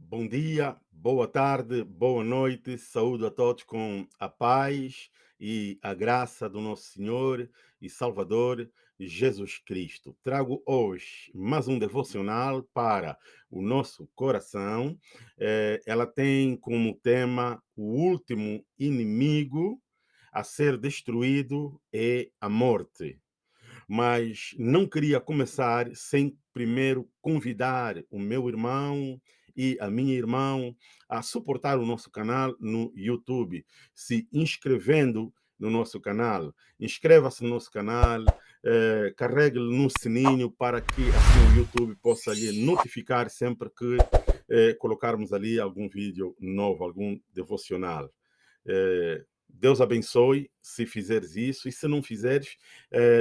Bom dia, boa tarde, boa noite, saúde a todos com a paz e a graça do nosso Senhor e Salvador Jesus Cristo. Trago hoje mais um devocional para o nosso coração. Eh, ela tem como tema o último inimigo a ser destruído é a morte mas não queria começar sem primeiro convidar o meu irmão e a minha irmã a suportar o nosso canal no YouTube, se inscrevendo no nosso canal. Inscreva-se no nosso canal, eh, carregue no sininho para que assim o YouTube possa lhe notificar sempre que eh, colocarmos ali algum vídeo novo, algum devocional. Eh, Deus abençoe se fizeres isso, e se não fizeres,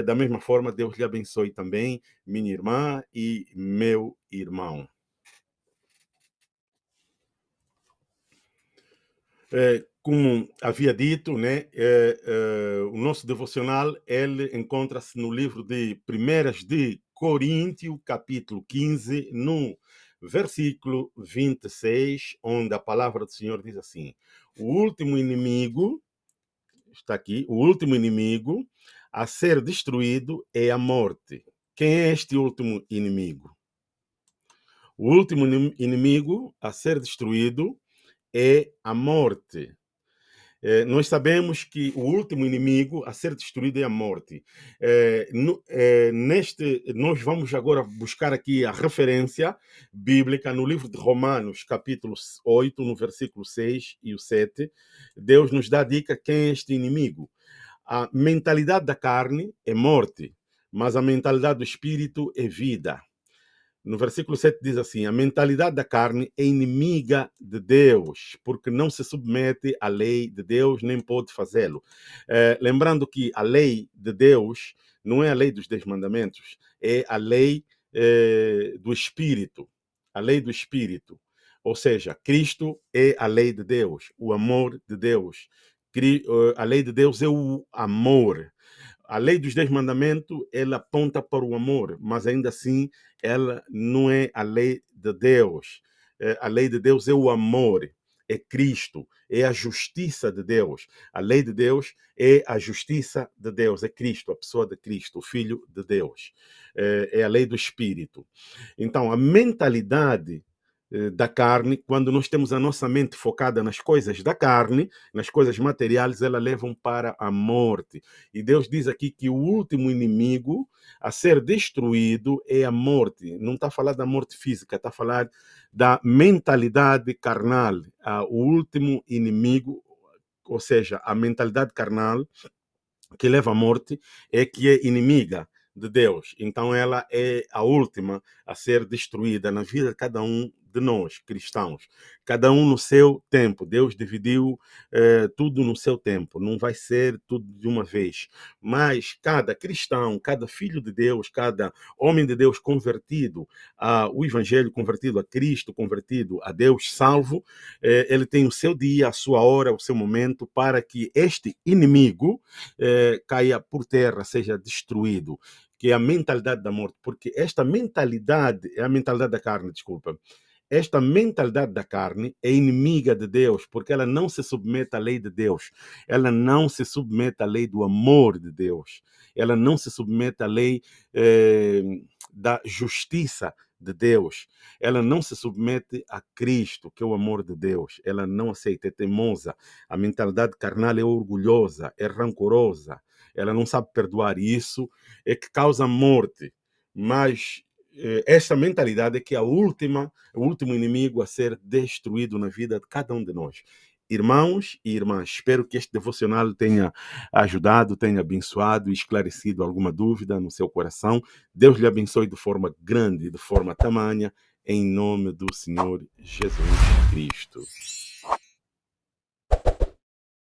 da mesma forma, Deus lhe abençoe também, minha irmã e meu irmão. Eh, como havia dito, né, eh, eh, o nosso devocional ele encontra-se no livro de Primeiras de Coríntios, capítulo 15, no versículo 26, onde a palavra do Senhor diz assim: O último inimigo está aqui, o último inimigo a ser destruído é a morte. Quem é este último inimigo? O último inimigo a ser destruído é a morte. É, nós sabemos que o último inimigo a ser destruído é a morte. É, no, é, neste, nós vamos agora buscar aqui a referência bíblica no livro de Romanos, capítulo 8, no versículo 6 e o 7. Deus nos dá a dica quem é este inimigo. A mentalidade da carne é morte, mas a mentalidade do espírito é vida no versículo 7 diz assim: a mentalidade da carne é inimiga de Deus, porque não se submete à lei de Deus, nem pode fazê-lo. É, lembrando que a lei de Deus não é a lei dos dez mandamentos, é a lei é, do Espírito. A lei do Espírito. Ou seja, Cristo é a lei de Deus, o amor de Deus. A lei de Deus é o amor a lei dos dez mandamentos ela aponta para o amor, mas ainda assim ela não é a lei de Deus. É, a lei de Deus é o amor, é Cristo, é a justiça de Deus. A lei de Deus é a justiça de Deus, é Cristo, a pessoa de Cristo, o Filho de Deus. É, é a lei do Espírito. Então, a mentalidade da carne, quando nós temos a nossa mente focada nas coisas da carne, nas coisas materiais, elas levam para a morte. E Deus diz aqui que o último inimigo a ser destruído é a morte. Não está falar da morte física, está falar da mentalidade carnal. O último inimigo, ou seja, a mentalidade carnal que leva à morte é que é inimiga de Deus. Então ela é a última a ser destruída na vida de cada um de nós, cristãos. Cada um no seu tempo. Deus dividiu eh, tudo no seu tempo. Não vai ser tudo de uma vez. Mas cada cristão, cada filho de Deus, cada homem de Deus convertido ao Evangelho, convertido a Cristo, convertido a Deus salvo, eh, ele tem o seu dia, a sua hora, o seu momento para que este inimigo eh, caia por terra, seja destruído que é a mentalidade da morte, porque esta mentalidade, é a mentalidade da carne, desculpa, esta mentalidade da carne é inimiga de Deus, porque ela não se submete à lei de Deus. Ela não se submete à lei do amor de Deus. Ela não se submete à lei eh, da justiça de Deus. Ela não se submete a Cristo, que é o amor de Deus. Ela não aceita, é teimosa. A mentalidade carnal é orgulhosa, é rancorosa. Ela não sabe perdoar isso, é que causa morte. Mas eh, essa mentalidade que é a última, o último inimigo a ser destruído na vida de cada um de nós. Irmãos e irmãs, espero que este devocional tenha ajudado, tenha abençoado e esclarecido alguma dúvida no seu coração. Deus lhe abençoe de forma grande, de forma tamanha, em nome do Senhor Jesus Cristo.